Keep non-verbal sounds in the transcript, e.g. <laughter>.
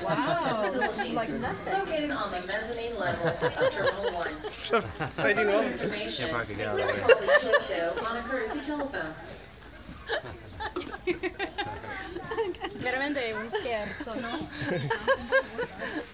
Wow, this is like nothing. located on the mezzanine level of Terminal 1. <laughs> Sai you know? Information, Yeah, probably Veramente un scherzo, no? <laughs>